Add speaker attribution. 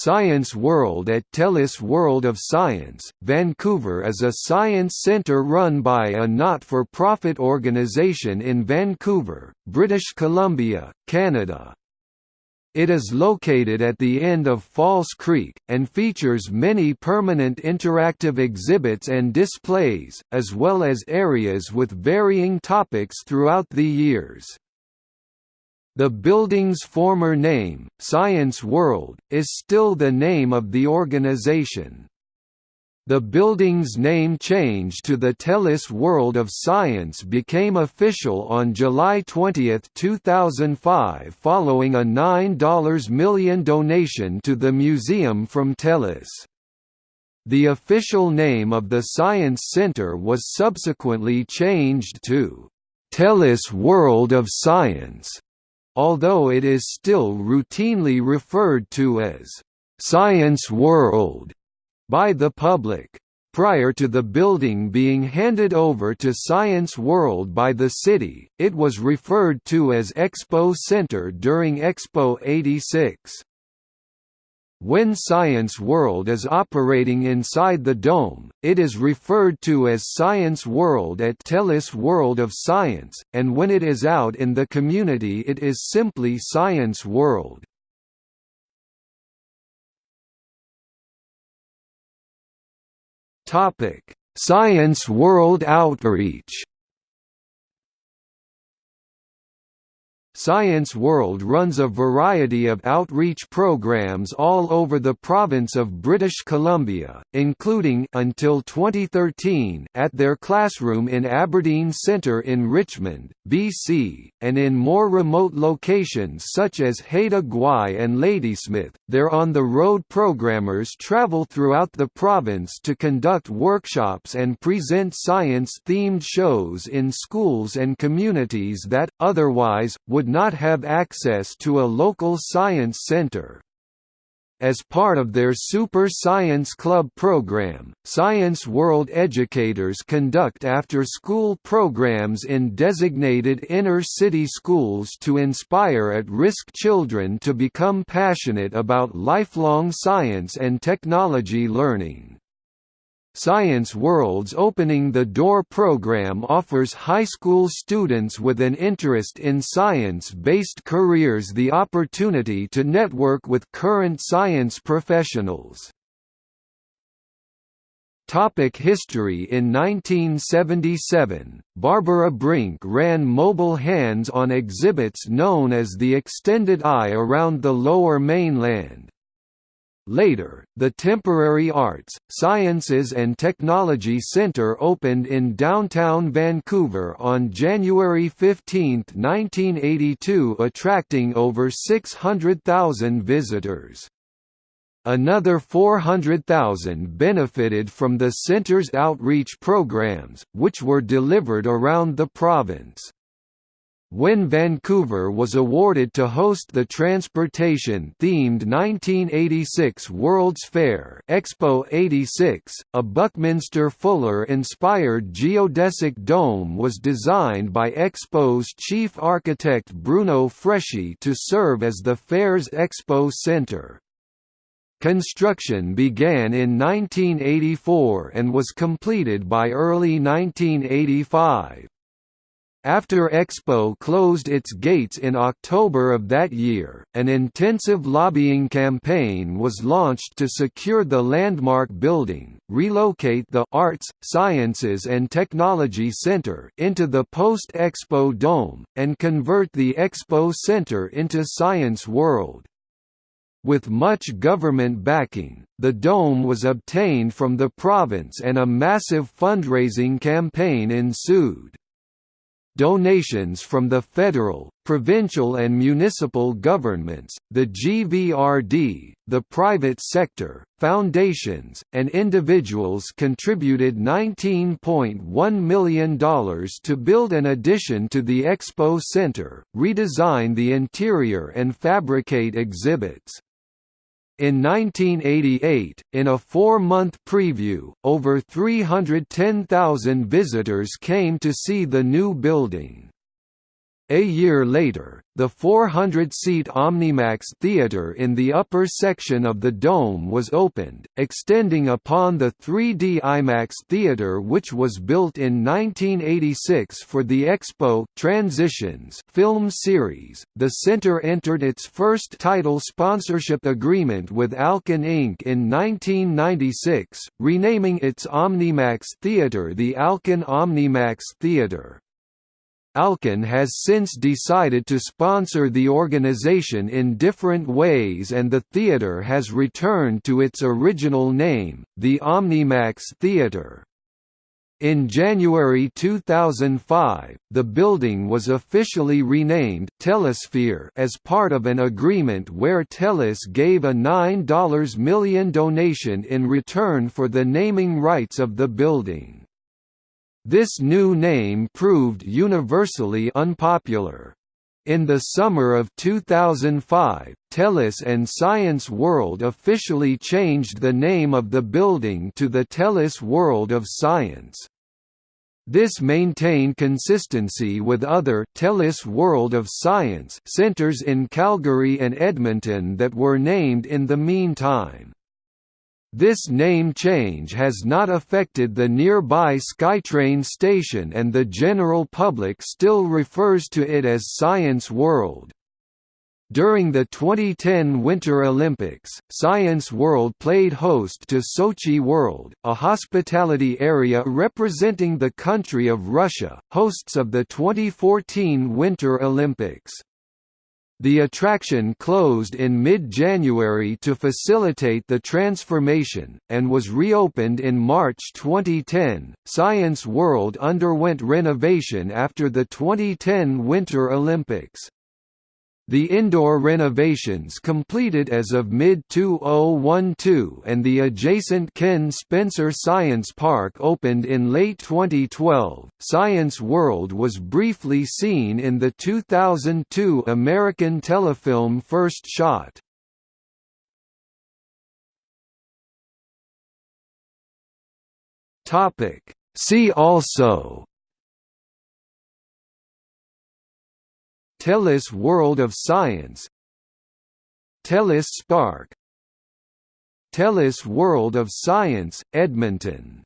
Speaker 1: Science World at TELUS World of Science, Vancouver is a science centre run by a not-for-profit organisation in Vancouver, British Columbia, Canada. It is located at the end of False Creek, and features many permanent interactive exhibits and displays, as well as areas with varying topics throughout the years. The building's former name, Science World, is still the name of the organization. The building's name change to the TELUS World of Science became official on July 20, 2005 following a $9 million donation to the museum from TELUS. The official name of the Science Center was subsequently changed to TELUS World of Science although it is still routinely referred to as «Science World» by the public. Prior to the building being handed over to Science World by the city, it was referred to as Expo Center during Expo 86. When Science World is operating inside the dome, it is referred to as Science World at TELUS World of Science, and when it is out in the community it is simply Science World. Science World Outreach Science World runs a variety of outreach programs all over the province of British Columbia, including until 2013 at their classroom in Aberdeen Centre in Richmond, BC, and in more remote locations such as Haida Gwaii and Ladysmith. Their on-the-road programmers travel throughout the province to conduct workshops and present science-themed shows in schools and communities that, otherwise, would not have access to a local science center. As part of their Super Science Club program, Science World educators conduct after-school programs in designated inner-city schools to inspire at-risk children to become passionate about lifelong science and technology learning. Science World's Opening the Door program offers high school students with an interest in science-based careers the opportunity to network with current science professionals. Topic history In 1977, Barbara Brink ran mobile hands-on exhibits known as the Extended Eye around the Lower Mainland. Later, the Temporary Arts, Sciences and Technology Centre opened in downtown Vancouver on January 15, 1982 attracting over 600,000 visitors. Another 400,000 benefited from the centre's outreach programs, which were delivered around the province. When Vancouver was awarded to host the transportation-themed 1986 World's Fair Expo 86, a Buckminster Fuller-inspired geodesic dome was designed by Expo's chief architect Bruno Freschi to serve as the fair's expo center. Construction began in 1984 and was completed by early 1985. After Expo closed its gates in October of that year, an intensive lobbying campaign was launched to secure the landmark building, relocate the Arts, Sciences and Technology Center into the post-Expo Dome, and convert the Expo Center into Science World. With much government backing, the dome was obtained from the province and a massive fundraising campaign ensued. Donations from the federal, provincial and municipal governments, the GVRD, the private sector, foundations, and individuals contributed $19.1 million to build an addition to the Expo Center, redesign the interior and fabricate exhibits. In 1988, in a four-month preview, over 310,000 visitors came to see the new building. A year later, the 400-seat Omnimax Theatre in the upper section of the dome was opened, extending upon the 3D IMAX Theatre which was built in 1986 for the Expo Transitions film series. The center entered its first title sponsorship agreement with Alcon Inc. in 1996, renaming its Omnimax Theatre the Alcon Omnimax Theatre. Alcon has since decided to sponsor the organization in different ways and the theatre has returned to its original name, the Omnimax Theatre. In January 2005, the building was officially renamed Telusphere as part of an agreement where Telus gave a $9 million donation in return for the naming rights of the building. This new name proved universally unpopular. In the summer of 2005, TELUS and Science World officially changed the name of the building to the TELUS World of Science. This maintained consistency with other TELUS World of Science centers in Calgary and Edmonton that were named in the meantime. This name change has not affected the nearby SkyTrain station and the general public still refers to it as Science World. During the 2010 Winter Olympics, Science World played host to Sochi World, a hospitality area representing the country of Russia, hosts of the 2014 Winter Olympics. The attraction closed in mid-January to facilitate the transformation, and was reopened in March 2010. Science World underwent renovation after the 2010 Winter Olympics. The indoor renovations completed as of mid-2012 and the adjacent Ken Spencer Science Park opened in late 2012. Science World was briefly seen in the 2002 American telefilm First Shot. Topic See also TELUS World of Science. TELUS Spark. TELUS World of Science, Edmonton